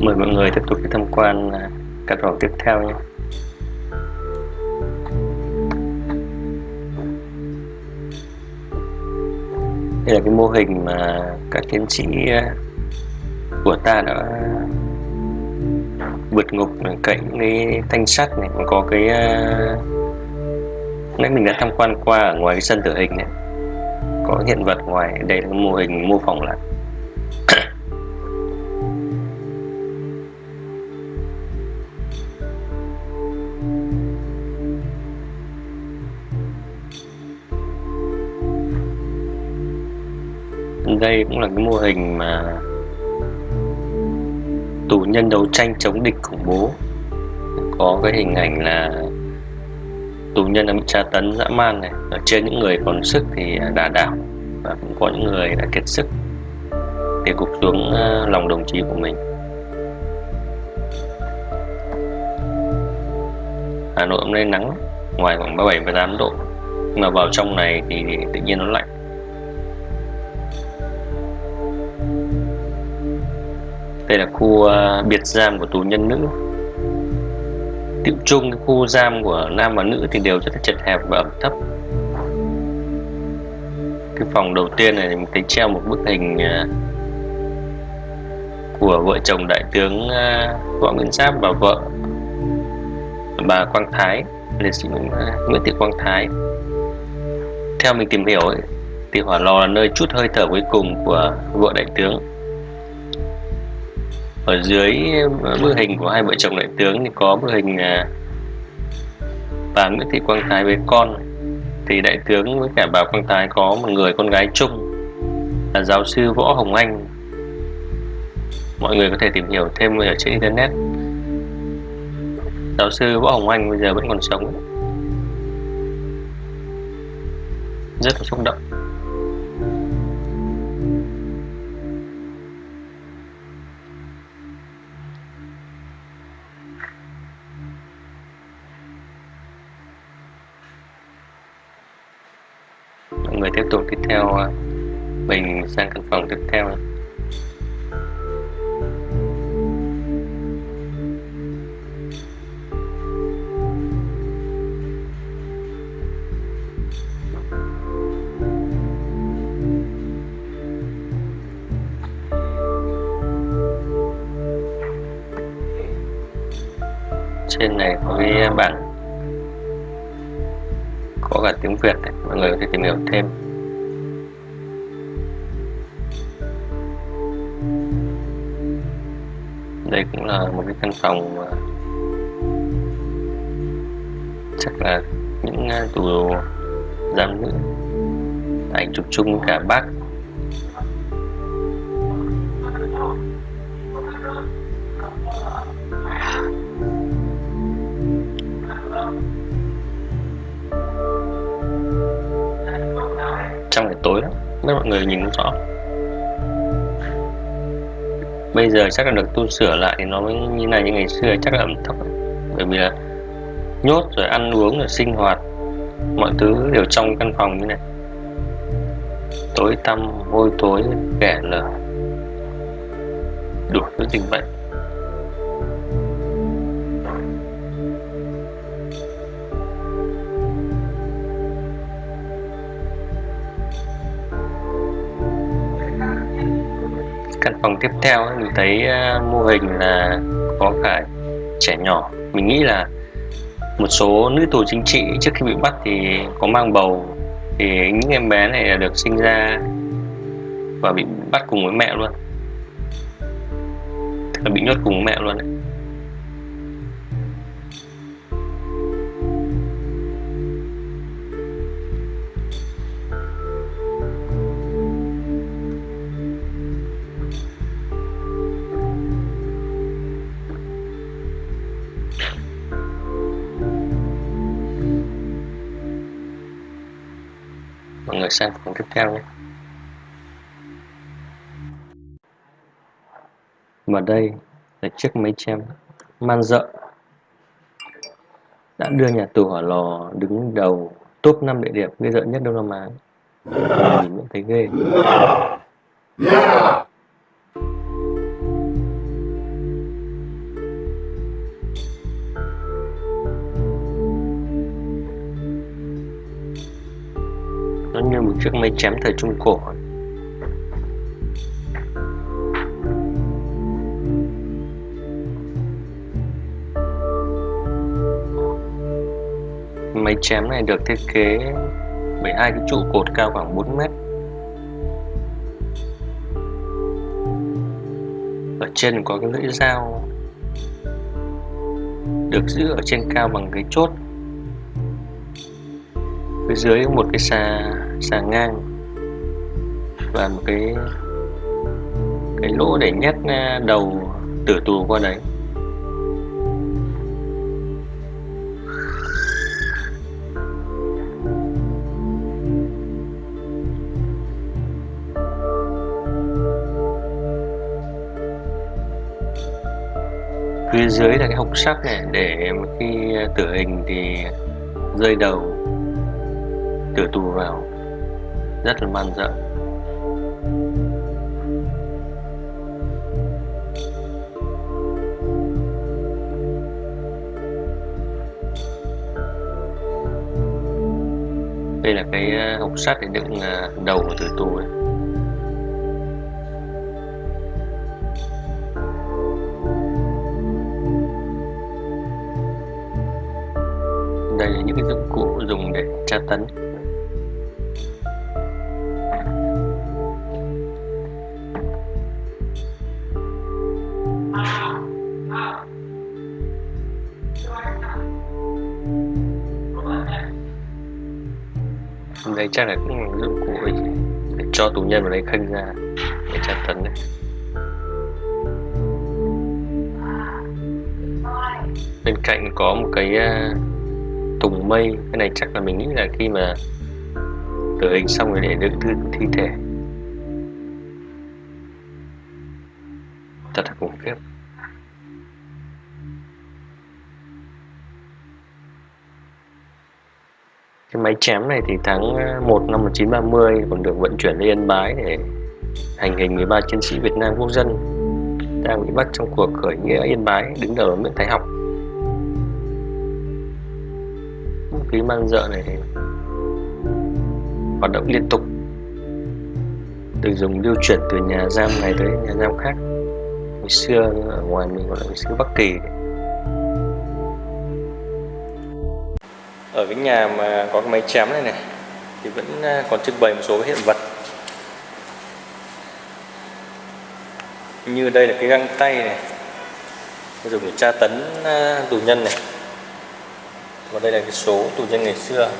Mời mọi người tiếp tục đi tham quan các căn phòng tiếp theo nhé. Đây là cái mô hình mà các chiến sĩ à, của ta đã vượt ngục cậy cái thanh sắt này. Còn có cái à, nãy mình đã tham quan qua ở ngoài cái sân tử hình này. Có hiện vật ngoài, đây là mô hình mô phỏng lại. Đây cũng là cái mô hình mà tù nhân đấu tranh chống địch khủng bố. Có cái hình ảnh là tù nhân đã bị tra tấn dã man này, ở trên những người còn sức thì à, đà đảo và cũng có những người đã kiệt sức để gục xuống à, lòng đồng chí của mình. Hà Nội hôm nay nắng, ngoài khoảng 37 38 độ. Nhưng mà vào trong này thì tự nhiên nó lạnh. Đây là khu ờ, biệt giam của tù nhân nữ. Tiệu chung cái khu giam của nam và nữ thì đều rất là chật hẹp và ẩm thấp. Cái phòng đầu tiên này mình thấy treo một bức hình ờ, của vợ chồng đại tướng ờ, võ nguyên giáp và vợ bà quang thái. Liệt sĩ nguyễn thị quang thái. Theo mình tìm hiểu ấy, thì hỏa lò là nơi chút hơi thở cuối cùng của vợ đại tướng ở dưới ờ, bức hình của hai vợ chồng đại tướng thì có bức hình ờ, bà Nguyễn Thị Quang Thái với con. Thì đại tướng với cả bà Quang Thái có một người con gái chung là giáo sư Võ Hồng Anh. Mọi người có thể tìm hiểu thêm ở trên internet. Giáo sư Võ Hồng Anh bây giờ vẫn còn sống. Rất là xúc động. Theo à, mình sang căn phòng tiếp theo trên này có cái bảng, có cả tiếng Việt này. mọi người có thể tìm hiểu thêm đây cũng là một cái căn phòng mà chắc là những tù tù giam nữ, ảnh chụp chung cả bác. Trong ngày tối lắm mấy mọi người nhìn không rõ bây giờ chắc là được tu sửa lại thì nó mới như này như ngày xưa, chắc là ẩm thấp bởi vì là nhốt rồi ăn uống rồi sinh hoạt, mọi thứ đều trong căn phòng như này. Tối tăm hôi tối, kẻ lở đủ thứ dịch bệnh theo mình thấy ờ, mô hình là có cả trẻ nhỏ. Mình nghĩ là một số nữ tù chính trị trước khi bị bắt thì có mang bầu. Thì những em bé này là được sinh ra và bị bắt cùng với mẹ luôn. Tức là bị nhốt cùng với mẹ luôn đấy. Mọi sang phần tiếp theo nhé. Và đây là chiếc máy chém man dợ. Đã đưa nhà tù hỏa lò đứng đầu top 5 địa điểm ghê rợn nhất Đông Nam Á. Nhìn vẫn thấy ghê. yeah. Một chiếc máy chém thời Trung Cổ. Máy chém này được thiết kế bởi hai cái trụ cột cao khoảng 4 mét. Ở trên có cái lưỡi dao được giữ ở trên cao bằng cái chốt. Phía dưới một cái xà xà ngang. Và một cái cái lỗ để nhét à, đầu tử tù qua đấy. Phía dưới là cái hộc sắt này, để khi à, tử hình thì rơi đầu, tử tù vào rất là man dợ đây là cái ờ, hộp sắt để đựng ờ, đầu của tử tù ấy. đây là những cái dụng cụ dùng để tra tấn chắc là cũng dụng cụ để cho tù nhân vào đây khênh ra để tra tấn đấy. Bên cạnh có một cái à, thùng mây, cái này chắc là mình nghĩ là khi mà tử hình xong rồi để đựng thi thể. Cái máy chém này thì tháng ờ, 1 năm 1930 còn được vận chuyển lên Yên Bái để hành hình 13 chiến sĩ Việt Nam quốc dân. Đang bị bắt trong cuộc khởi nghĩa Yên Bái, đứng đầu là Nguyễn Thái Học. Vũ khí mang dợ này hoạt động liên tục. Được dùng lưu chuyển từ nhà giam này tới nhà giam khác. Hồi xưa, ở ngoài mình gọi là hồi xưa Bắc Kỳ. Ở cái nhà mà có cái máy chém này này, thì vẫn à, còn trưng bày một số hiện vật. Như đây là cái găng tay này dùng để tra tấn à, tù nhân này. Và đây là cái số tù nhân ngày xưa.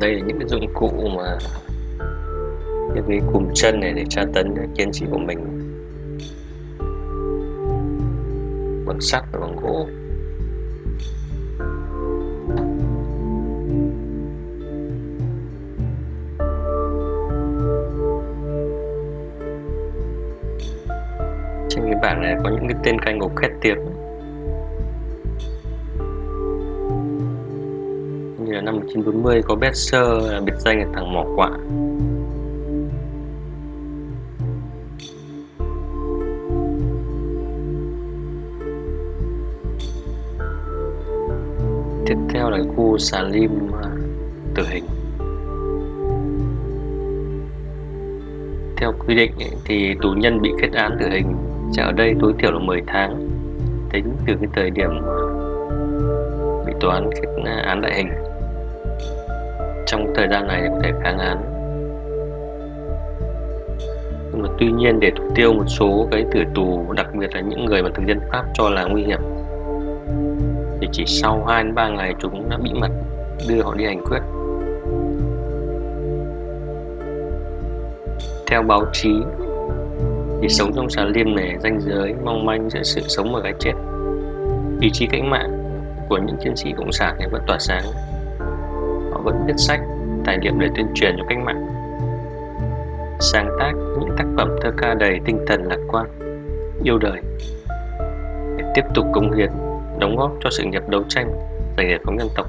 Đây là những cái dụng cụ mà những cái cùm chân này để tra tấn chiến sĩ của mình. Bằng sắt và bằng bảng này có những cái tên canh ngục khét tiếng. Như là năm 1940 có Besser biệt danh là thằng mỏ quạ. Tiếp theo là khu xà lim à, tử hình. Theo quy định thì tù nhân bị kết án tử hình sẽ ở đây, tối thiểu là 10 tháng. Tính từ cái thời điểm bị tòa án kết à, án đại hình. Trong thời gian này có thể kháng án. Nhưng mà tuy nhiên để thủ tiêu một số cái tử tù, đặc biệt là những người mà thực dân Pháp cho là nguy hiểm, thì chỉ sau 2 đến 3 ngày chúng đã bị mật đưa họ đi hành quyết. Theo báo chí thì sống trong xà liêm này, ranh giới, mong manh giữa sự sống và cái chết. Ý chí cách mạng của những chiến sĩ cộng sản này vẫn tỏa sáng. Họ vẫn viết sách tài liệu để tuyên truyền cho cách mạng. Sáng tác những tác phẩm thơ ca đầy tinh thần lạc quan, yêu đời. Để tiếp tục cống hiến, đóng góp cho sự nghiệp đấu tranh giành giải phóng dân tộc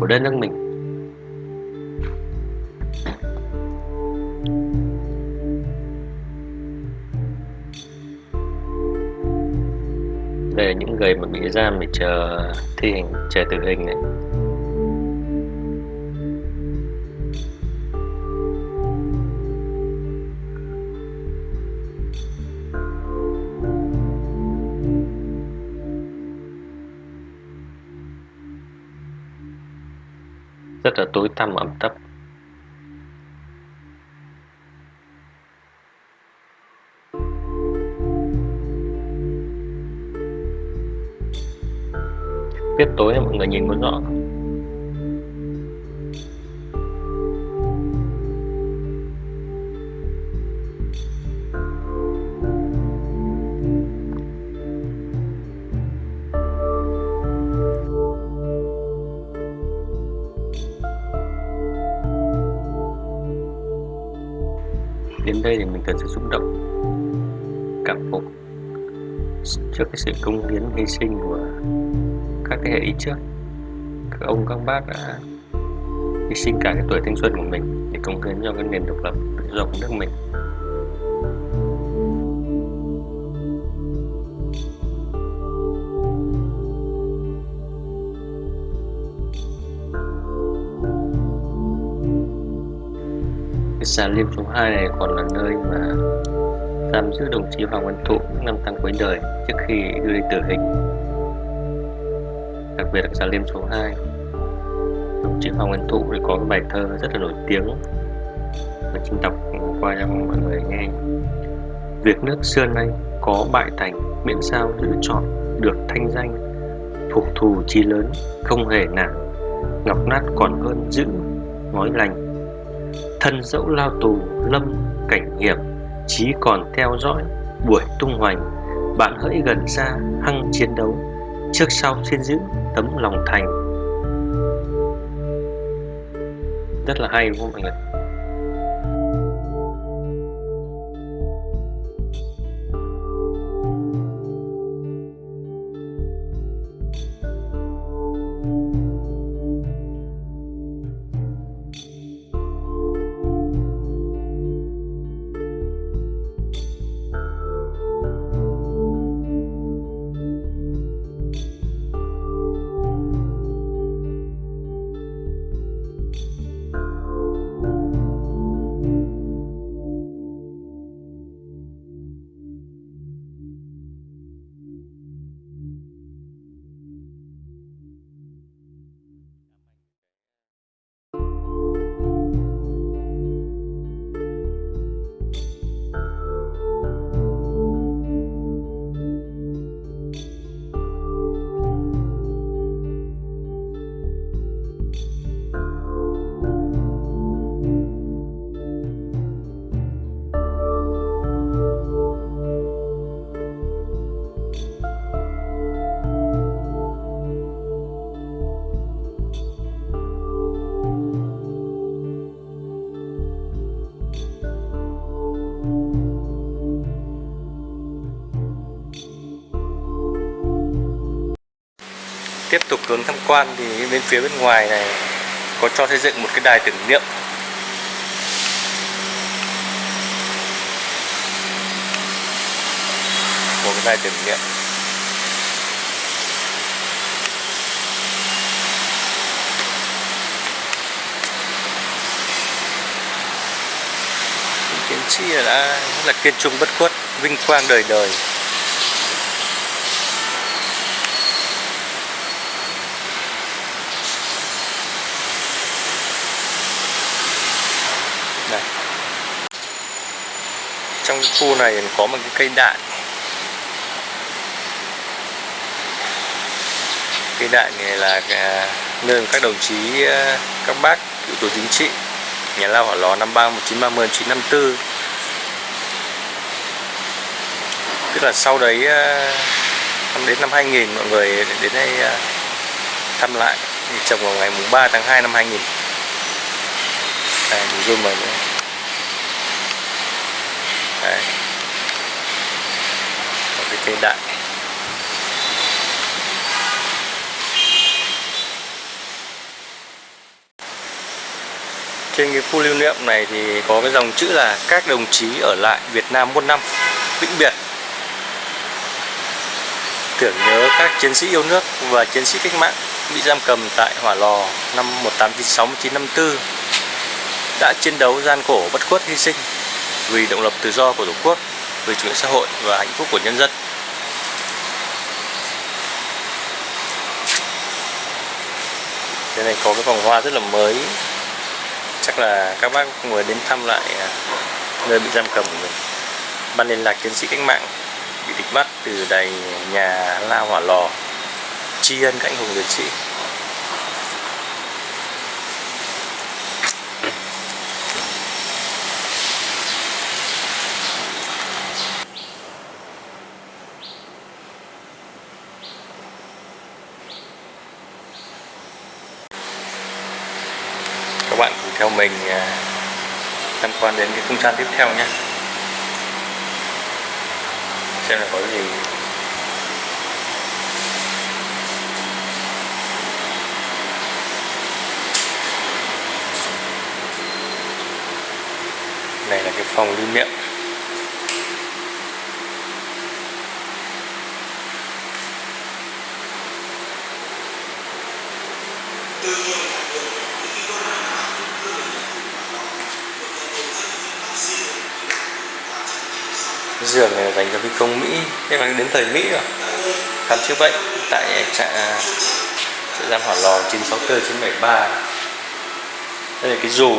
của đất nước mình. những người mà bị giam để chờ thi hành chờ tử hình này rất là tối tăm, ẩm thấp. Tiết tối mọi người nhìn có rõ. Đến đây thì mình thật sự xúc động, cảm phục. Trước cái sự công hiến hy sinh của các thế hệ đi trước. Các ông, các bác đã hy sinh cả cái tuổi thanh xuân của mình để công hiến cho cái nền độc lập, tự do của nước mình. Cái xà liêm số 2 này còn là nơi mà giam giữ đồng chí Hoàng Văn Thụ những năm tháng cuối đời trước khi đưa đi tử hình đặc biệt là xà liêm số 2 đồng chí Hoàng Văn Thụ thì có cái bài thơ rất là nổi tiếng và xin đọc qua cho mọi người nghe. Việc nước xưa nay có bại thành, miễn sao giữ chọn được thanh danh. Phục thù chi lớn không hề nản, ngọc nát còn hơn giữ ngói lành. Thân dẫu lao tù, lâm cảnh hiểm, chí còn theo dõi buổi tung hoành. Bạn hỡi gần xa hăng chiến đấu trước sau xin giữ tấm lòng thành. Rất là hay đúng không mọi người tục hướng tham quan thì bên phía bên ngoài này có cho xây dựng một cái đài tưởng niệm. Một cái đài tưởng niệm. Chiến sĩ đã rất là kiên trung bất khuất, vinh quang đời đời. Trong khu này có một cái cây đại. Cây đại này là à, nơi các đồng chí à, các bác cựu tù chính trị nhà lao hỏa lò năm ba một chín ba mươi chín năm tư. Tức là sau đấy à, đến năm 2000 mọi người đến đây thăm lại. Trồng vào ngày mùng 3 tháng 2 năm 2000 à, mình zoom vào nữa. Đấy. Một cái cây đại. Trên cái khu lưu niệm này thì có cái dòng chữ là các đồng chí ở lại Việt Nam muôn năm, vĩnh biệt. Tưởng nhớ các chiến sĩ yêu nước và chiến sĩ cách mạng bị giam cầm tại hỏa lò năm 1896-1954 đã chiến đấu gian khổ bất khuất hy sinh vì động lập tự do của Tổ quốc, vì chủ nghĩa xã hội và hạnh phúc của nhân dân. Đây này có cái vòng hoa rất là mới. Chắc là các bác người đến thăm lại à, nơi bị giam cầm của mình. Ban liên lạc chiến sĩ cách mạng bị địch bắt từ đài nhà lao Hỏa Lò. Tri ân các anh hùng liệt sĩ các bạn cùng theo mình à, tham quan đến cái không gian tiếp theo nhé. Xem là có gì. Này là cái phòng lưu niệm giường này là dành cho phi công Mỹ. Thế là đến thời Mỹ rồi. Khám chữa bệnh tại trại à, trại giam hỏa lò 964 973 đây là cái dù.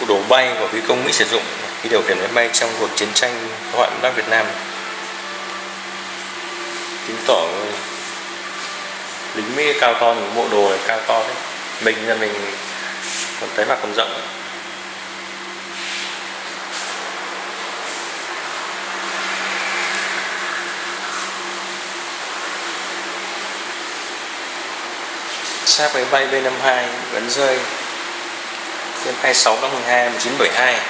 Bộ đồ bay của phi công Mỹ sử dụng khi điều khiển máy bay trong cuộc chiến tranh phá hoại miền Bắc Việt Nam. Chứng tỏ lính Mỹ cao to những bộ đồ này cao to đấy mình là mình còn thấy mặt còn rộng. Xác máy bay B52 vẫn rơi. Trên 26 tháng 12 1972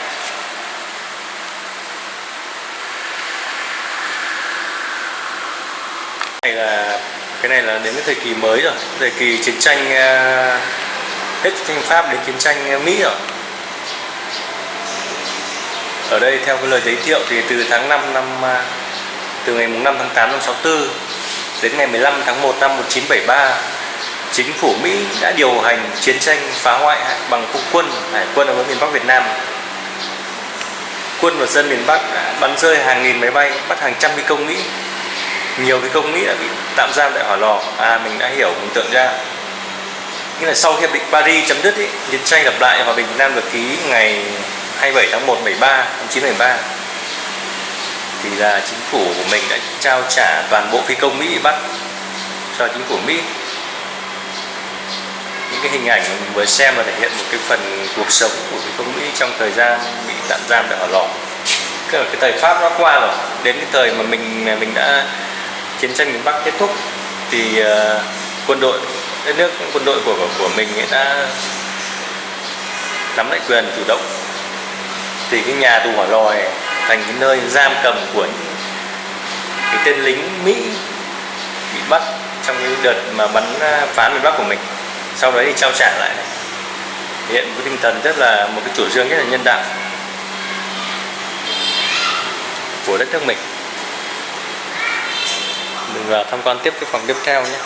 này là cái này là đến cái thời kỳ mới rồi. Thời kỳ chiến tranh uh, hết chiến Pháp đến chiến tranh à, Mỹ rồi. Ở đây theo cái lời giới thiệu thì từ tháng 5 năm uh, từ ngày 5 tháng 8 năm 64 đến ngày 15 tháng 1 năm 1973 chính phủ Mỹ đã điều hành chiến tranh phá hoại bằng không quân hải quân ở miền Bắc Việt Nam. Quân và dân miền Bắc đã bắn rơi hàng nghìn máy bay bắt hàng trăm phi công Mỹ nhiều cái công Mỹ đã bị tạm giam tại hỏa lò. À mình đã hiểu mình tưởng ra. Nghĩa là sau hiệp định Paris chấm dứt ý, chiến tranh lập lại hòa bình Việt Nam được ký ngày 27 tháng 1 73 năm 1973 thì là chính phủ của mình đã trao trả toàn bộ phi công Mỹ bị bắt cho chính phủ Mỹ. Những cái hình ảnh mình vừa xem là thể hiện một cái phần cuộc sống của phi công Mỹ trong thời gian bị tạm giam tại hỏa lò. Cái thời Pháp nó qua rồi. Đến cái thời mà mình mình đã chiến tranh miền Bắc kết thúc thì uh, quân đội đất nước quân đội của của mình đã nắm lại quyền chủ động. Thì cái nhà tù hỏa lò này thành cái nơi giam cầm của cái tên lính Mỹ bị bắt trong cái đợt mà bắn ờ, phá miền Bắc của mình. Sau đấy thì trao trả lại. Hiện cái tinh thần rất là một cái chủ trương rất là nhân đạo của đất nước mình mình vào tham quan tiếp cái phòng tiếp theo nhé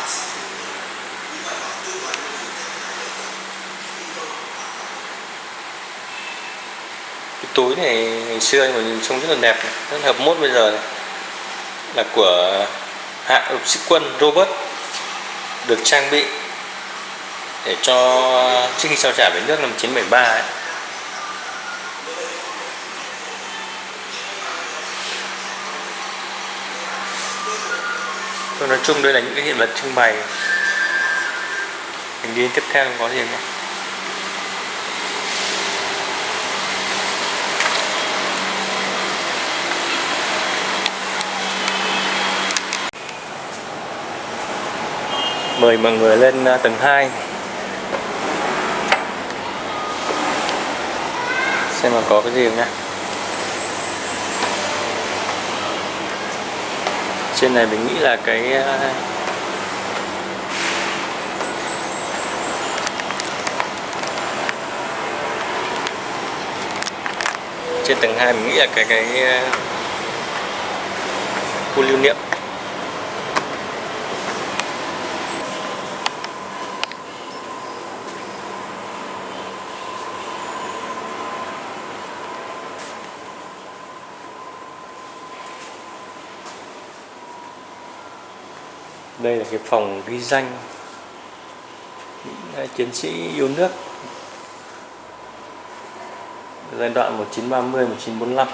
cái túi này ngày xưa mà nhìn trông rất là đẹp rất là hợp mốt bây giờ này. là của hạ lục sĩ quân Robert, được trang bị để cho trước khi trao trả về nước năm 1973 ấy. Tôi nói chung đây là những cái hiện vật trưng bày. Mình đi tiếp theo có gì không mời mọi người lên à, tầng 2 xem mà có cái gì không nhá. Trên này mình nghĩ là cái ờ, trên tầng 2 mình nghĩ là cái cái ờ, khu lưu niệm. Đây là cái phòng ghi danh những à, chiến sĩ yêu nước. Giai đoạn 1930 1945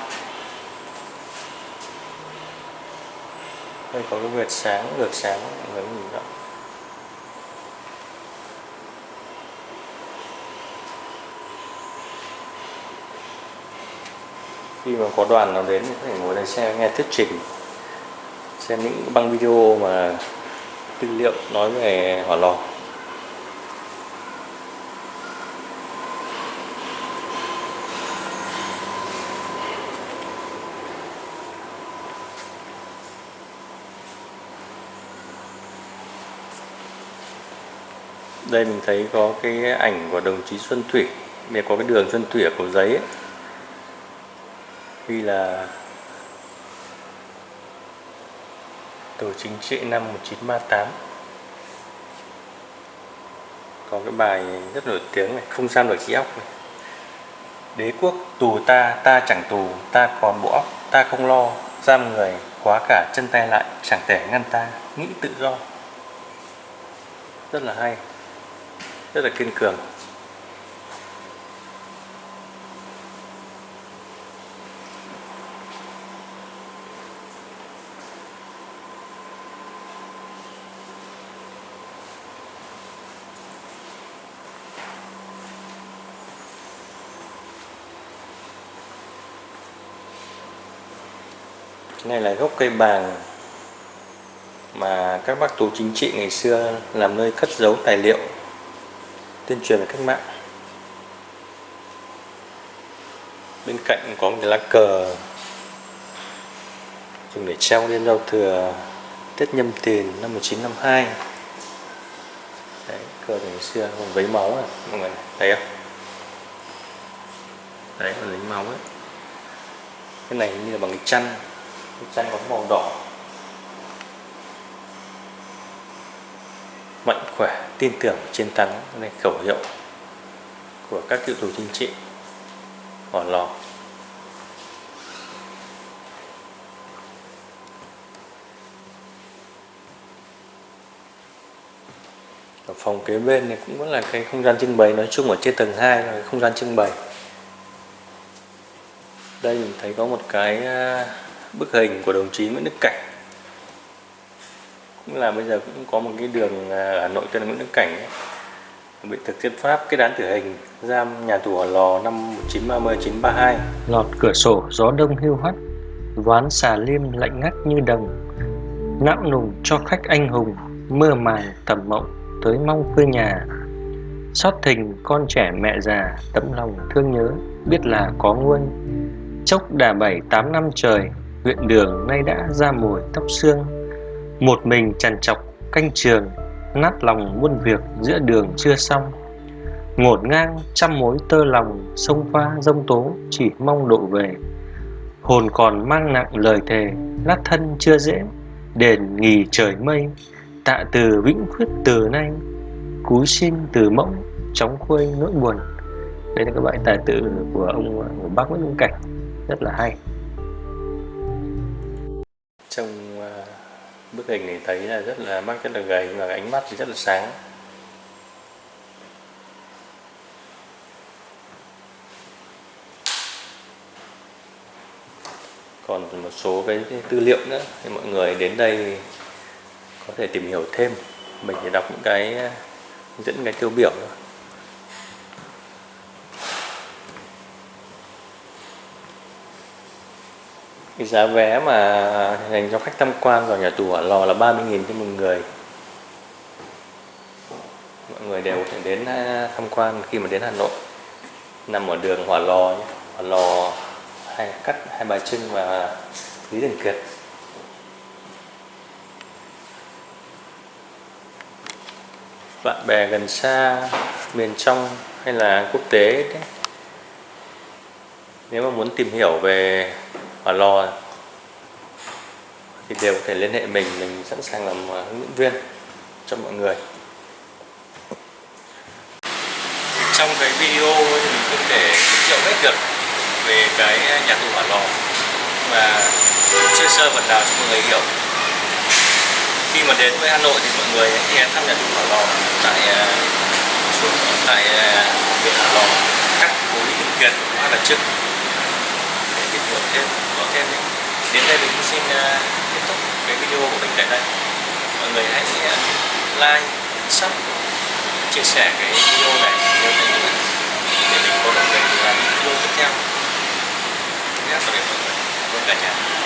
đây có cái vệt sáng ngược sáng, mọi người nhìn rõ khi mà có đoàn nào đến thì có thể ngồi đây xem nghe thuyết trình, xem những băng video mà tư liệu nói về hỏa lò đây mình thấy có cái ảnh của đồng chí Xuân Thủy để có cái đường Xuân Thủy ở cầu giấy ấy. ghi là Tổ chính trị năm 1938 Có cái bài rất nổi tiếng này Không gian được trí óc này. Đế quốc tù ta, ta chẳng tù Ta còn bộ óc, ta không lo. Giam người, khóa cả chân tay lại Chẳng thể ngăn ta, nghĩ tự do. Rất là hay Rất là kiên cường. Này là gốc cây bàng mà các bác tù chính trị ngày xưa làm nơi cất giấu tài liệu, tuyên truyền về cách mạng. Bên cạnh có một cái lá cờ dùng để treo lên rau thừa Tết Nhâm Thìn năm 1952 đấy, cờ ngày xưa, còn vấy máu à mọi người thấy không? Đấy, còn lấy máu ấy. Cái này như là bằng cái chăn bức tranh có màu đỏ. Mạnh khỏe, tin tưởng chiến thắng này khẩu hiệu của các cựu tù chính trị. Hỏa lò. Ở phòng kế bên này cũng vẫn là cái không gian trưng bày nói chung ở trên tầng 2 là không gian trưng bày. Đây mình thấy có một cái à, bức hình của đồng chí Nguyễn Đức Cảnh. Cũng là bây giờ cũng có một cái đường à, Hà Nội tên là Nguyễn Đức Cảnh ấy. bị thực dân Pháp kết án tử hình giam nhà tù Hỏa Lò năm 1930 1932 lọt cửa sổ, gió đông hiu hắt, ván xà liêm lạnh ngắt như đồng não nùng cho khách anh hùng, mơ màng tầm mộng tới mong quê nhà. Xót thình con trẻ mẹ già, tấm lòng thương nhớ, biết là có nguôi chốc đà bảy tám năm trời huyện đường nay đã ra mùi tóc xương một mình trằn trọc canh trường, nát lòng muôn việc giữa đường chưa xong. Ngổn ngang trăm mối tơ lòng, sông pha dông tố chỉ mong độ về. Hồn còn mang nặng lời thề, lát thân chưa dễ, đền nghỉ trời mây. Tạ từ vĩnh khuyết từ nay, cúi xin từ mộng chóng khuây nỗi buồn. Đây là các bài tài tử của ông, của bác Nguyễn Hữu Cảnh. Rất là hay trong ờ, bức hình này thấy là rất là mắt rất là gầy và ánh mắt thì rất là sáng. Còn một số cái, cái tư liệu nữa thì mọi người đến đây có thể tìm hiểu thêm. Mình sẽ đọc những cái ờ, dẫn cái tiêu biểu thôi. Cái giá vé mà dành cho khách tham quan vào nhà tù Hỏa Lò là 30.000 cho một người. Mọi người đều có thể đến à, tham quan khi mà đến Hà Nội. Nằm ở đường Hỏa Lò nhé. Hỏa Lò hai cắt, hai bà Trưng và Lý Thường Kiệt. Bạn bè gần xa, miền trong hay là quốc tế đấy nếu mà muốn tìm hiểu về hỏa lò thì đều có thể liên hệ mình mình sẵn sàng làm à, hướng dẫn viên cho mọi người. Trong cái video thì mình không thể giới thiệu hết được về cái nhà tù hỏa lò và sơ sơ phần nào cho mọi người hiểu. Khi mà đến với Hà Nội thì mọi người hãy ghé thăm nhà tù Hỏa Lò tại à, tại à, huyện Hỏa Lò các cố lý thường kiệt hoặc là trước trên ok thêm có thêm đến đây mình cũng xin à, kết thúc cái video của mình tại đây mọi người hãy à, like sub chia sẻ cái video này với mình để mình có động lực làm video tiếp theo. Nhé, tạm biệt mọi người. Cảm ơn cả nhà.